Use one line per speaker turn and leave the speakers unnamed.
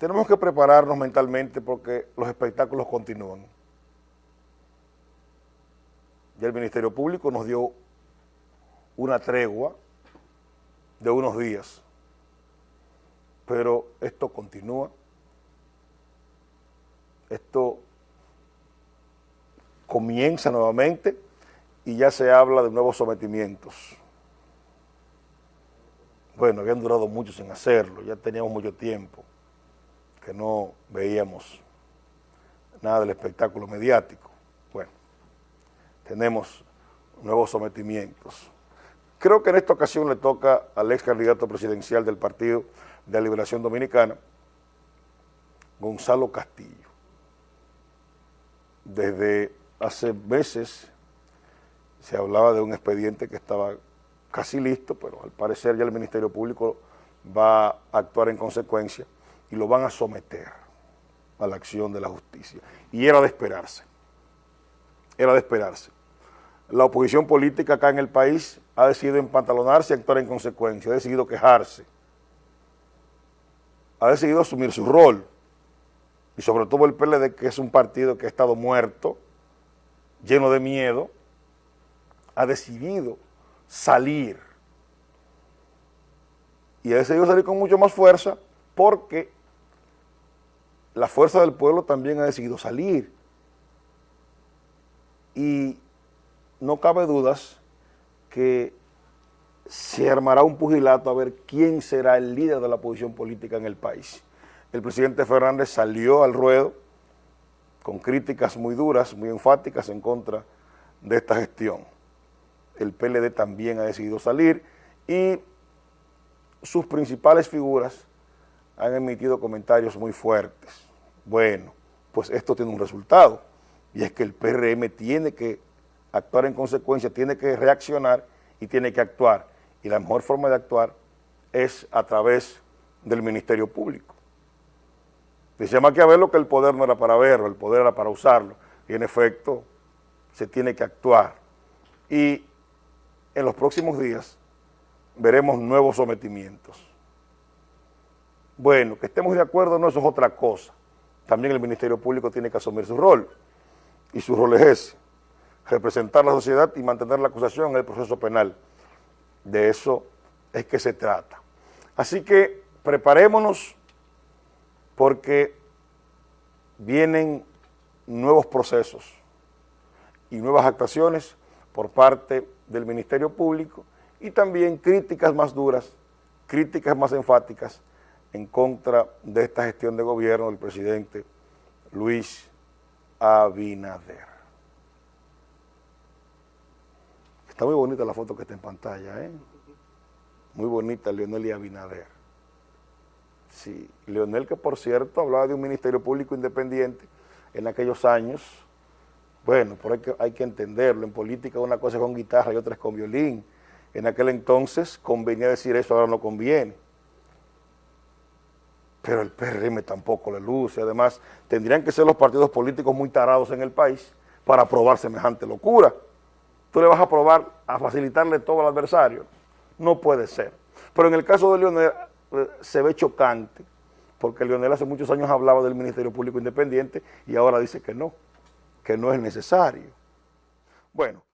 tenemos que prepararnos mentalmente porque los espectáculos continúan. Ya el Ministerio Público nos dio una tregua de unos días, pero esto continúa, esto comienza nuevamente y ya se habla de nuevos sometimientos. Bueno, habían durado mucho sin hacerlo, ya teníamos mucho tiempo que no veíamos nada del espectáculo mediático. Bueno, tenemos nuevos sometimientos. Creo que en esta ocasión le toca al ex candidato presidencial del Partido de Liberación Dominicana, Gonzalo Castillo. Desde hace meses se hablaba de un expediente que estaba casi listo, pero al parecer ya el Ministerio Público va a actuar en consecuencia y lo van a someter a la acción de la justicia. Y era de esperarse, era de esperarse. La oposición política acá en el país ha decidido empantalonarse y actuar en consecuencia, ha decidido quejarse, ha decidido asumir su rol, y sobre todo el PLD, que es un partido que ha estado muerto, lleno de miedo, ha decidido salir, y ha decidido salir con mucho más fuerza, porque la fuerza del pueblo también ha decidido salir. Y no cabe dudas que se armará un pugilato a ver quién será el líder de la oposición política en el país. El presidente Fernández salió al ruedo con críticas muy duras, muy enfáticas en contra de esta gestión. El PLD también ha decidido salir y sus principales figuras han emitido comentarios muy fuertes. Bueno, pues esto tiene un resultado, y es que el PRM tiene que actuar en consecuencia, tiene que reaccionar y tiene que actuar. Y la mejor forma de actuar es a través del Ministerio Público. Decía Maquiavelo que el poder no era para verlo, el poder era para usarlo. Y en efecto, se tiene que actuar. Y en los próximos días veremos nuevos sometimientos. Bueno, que estemos de acuerdo no, eso es otra cosa. También el Ministerio Público tiene que asumir su rol. Y su rol es ese, representar la sociedad y mantener la acusación en el proceso penal. De eso es que se trata. Así que preparémonos porque vienen nuevos procesos y nuevas actuaciones por parte del Ministerio Público y también críticas más duras, críticas más enfáticas en contra de esta gestión de gobierno del presidente Luis Abinader. Está muy bonita la foto que está en pantalla, ¿eh? Muy bonita Leonel y Abinader. Sí, Leonel que por cierto hablaba de un ministerio público independiente en aquellos años. Bueno, por hay hay que entenderlo, en política una cosa es con guitarra y otra es con violín. En aquel entonces convenía decir eso, ahora no conviene pero el PRM tampoco le luce. Además, tendrían que ser los partidos políticos muy tarados en el país para aprobar semejante locura. Tú le vas a aprobar, a facilitarle todo al adversario. No puede ser. Pero en el caso de Leonel eh, se ve chocante, porque Leonel hace muchos años hablaba del Ministerio Público Independiente y ahora dice que no, que no es necesario. Bueno.